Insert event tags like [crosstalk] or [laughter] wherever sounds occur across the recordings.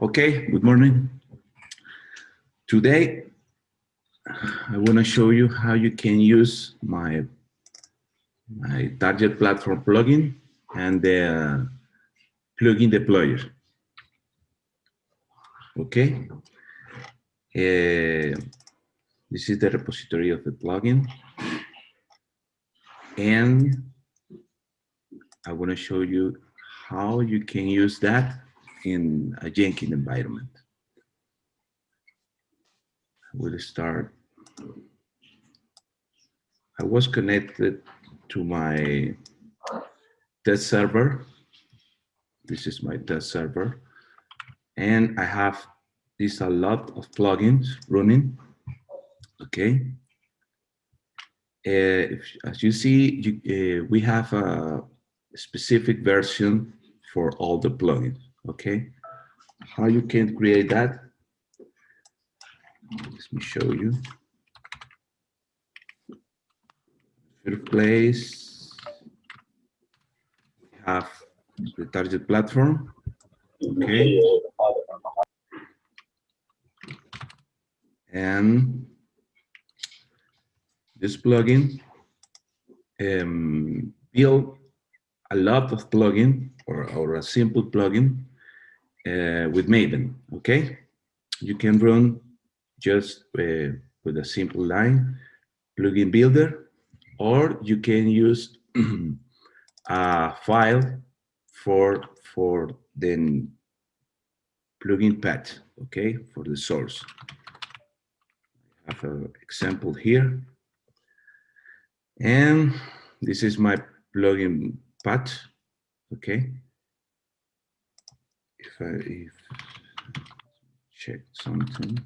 Okay, good morning. Today, I want to show you how you can use my, my target platform plugin and the plugin deployer. Okay. Uh, this is the repository of the plugin. And I want to show you how you can use that in a Jenkins environment. We'll start. I was connected to my test server. This is my test server. And I have this a lot of plugins running. Okay. Uh, if, as you see, you, uh, we have a specific version for all the plugins okay? How you can create that? Let me show you. First place, we have the target platform, okay? And this plugin um, build a lot of plugin or, or a simple plugin uh, with Maven, okay? You can run just uh, with a simple line, plugin builder, or you can use [clears throat] a file for, for the plugin path, okay, for the source. I have an example here. And this is my plugin path, okay? If I if check something.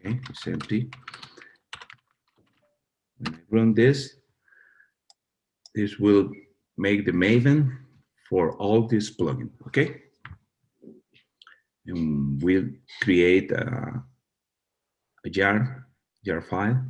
Okay, it's empty. When I run this, this will make the Maven for all this plugin, okay? And we'll create a, a jar, jar file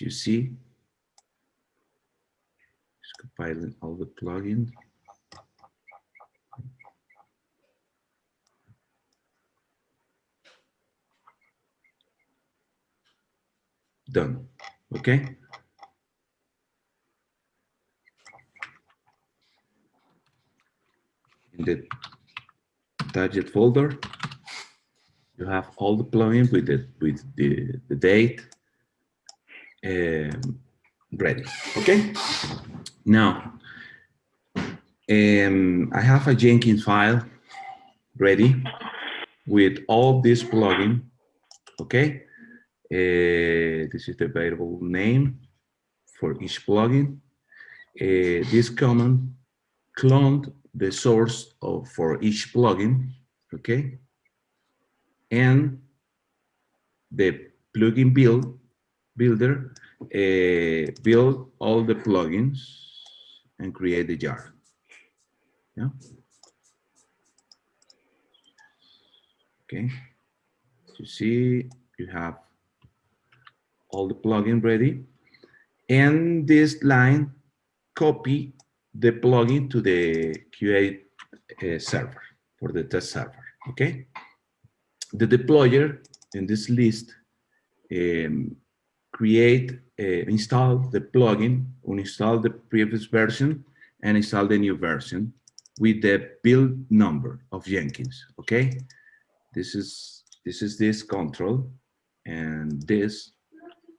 you see, just compiling all the plugins. Done, okay? In the target folder, you have all the plugins with the with the, the date, um, ready. Okay. Now, um, I have a Jenkins file ready with all this plugin. Okay. Uh, this is the variable name for each plugin. Uh, this command cloned the source of for each plugin. Okay. And the plugin build builder, uh, build all the plugins and create the jar. Yeah. Okay. You see, you have all the plugin ready. And this line copy the plugin to the QA uh, server for the test server. Okay. The deployer in this list um, create, uh, install the plugin, uninstall the previous version, and install the new version with the build number of Jenkins. Okay, this is this is this control, and this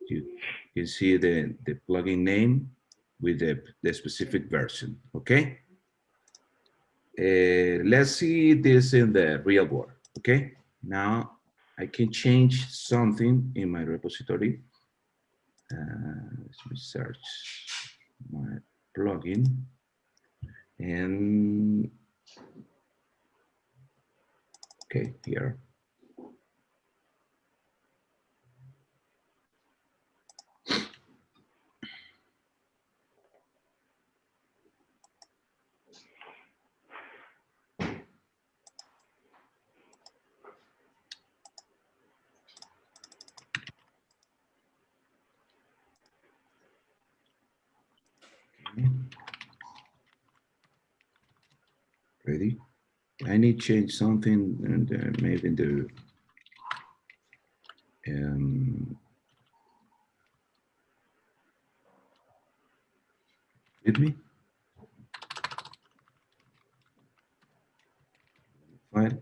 you can see the the plugin name with the the specific version. Okay. Uh, let's see this in the real world. Okay. Now I can change something in my repository uh, let me search my plugin. And okay here Ready? I need to change something and uh, maybe the um, with me. File,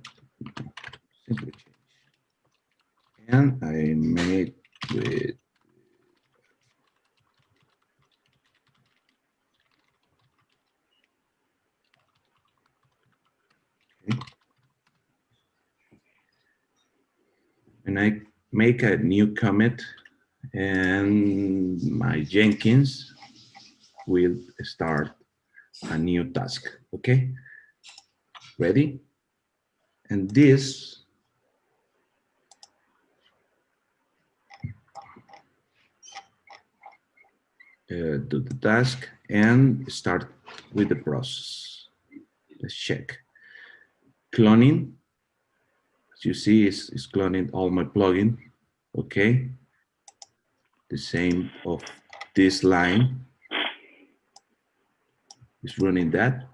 simply change. And I made with okay. I make a new commit and my Jenkins will start a new task, okay? Ready? And this uh, do the task and start with the process. Let's check. Cloning, as you see, is, is cloning all my plugin, okay? The same of this line is running that.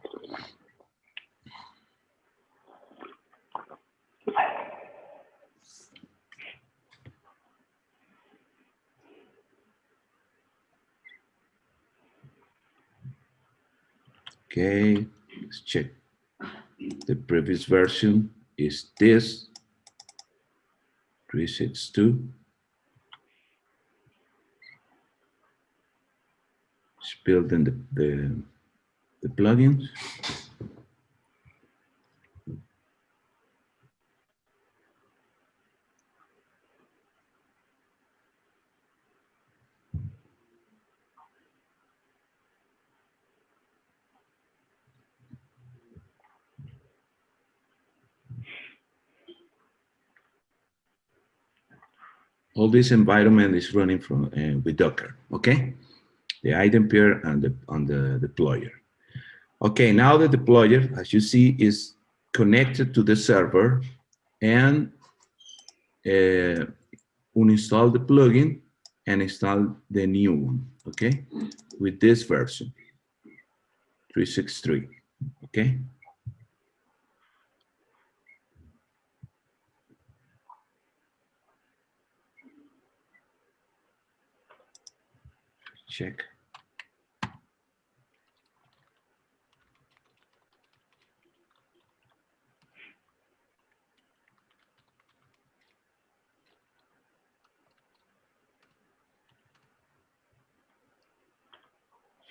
Okay, let's check. The previous version is this 362. It's building the, the, the plugins. All this environment is running from uh, with Docker, okay? The item pair and the on the deployer. Okay, now the deployer, as you see, is connected to the server and uh, uninstall the plugin and install the new one, okay? With this version, 363, okay? Check.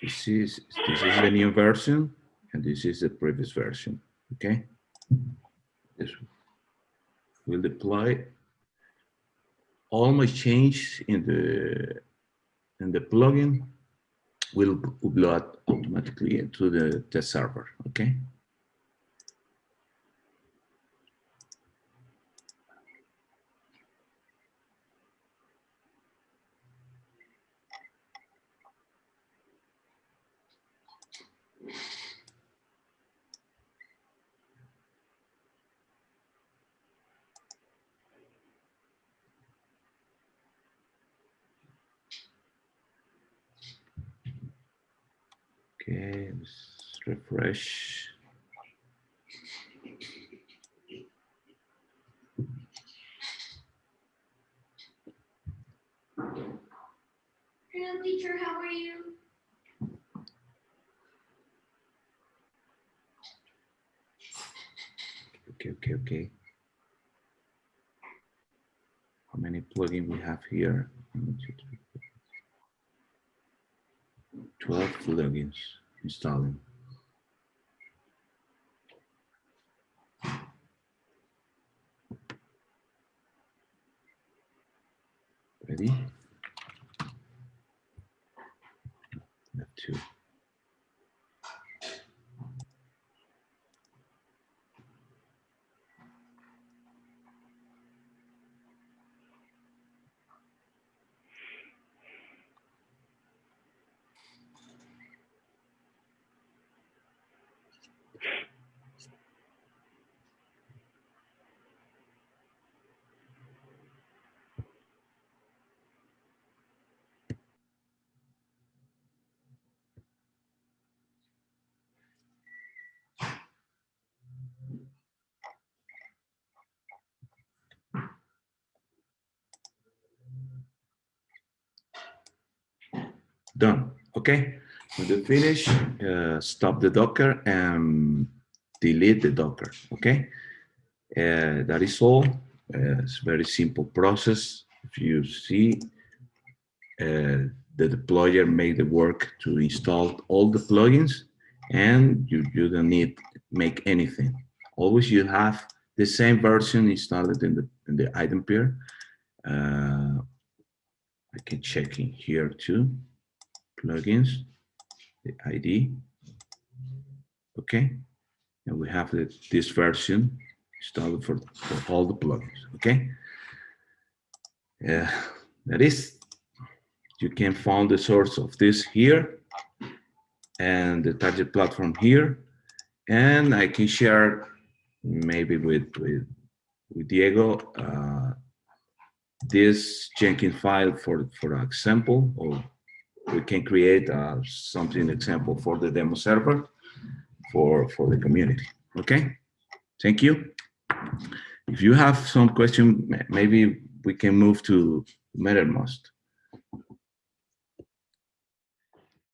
This is, this is the new version and this is the previous version, okay? This will deploy all my change in the and the plugin will upload automatically to the test server, okay? Okay, let's refresh. Hello, teacher. How are you? Okay, okay, okay. How many plugin we have here? One, two, three. 12 plugins installing. Ready? Done. Okay. When you finish, uh, stop the Docker and delete the Docker. Okay. Uh, that is all. Uh, it's very simple process. If you see, uh, the deployer made the work to install all the plugins and you, you don't need make anything. Always you have the same version installed in the, in the item pair. Uh, I can check in here too. Plugins, the ID. Okay. And we have the, this version installed for, for all the plugins. Okay. Yeah, that is, you can find the source of this here and the target platform here. And I can share maybe with, with, with Diego, uh, this Jenkins file for, for example, or we can create uh, something example for the demo server for, for the community. Okay, thank you. If you have some question, maybe we can move to Mattermost.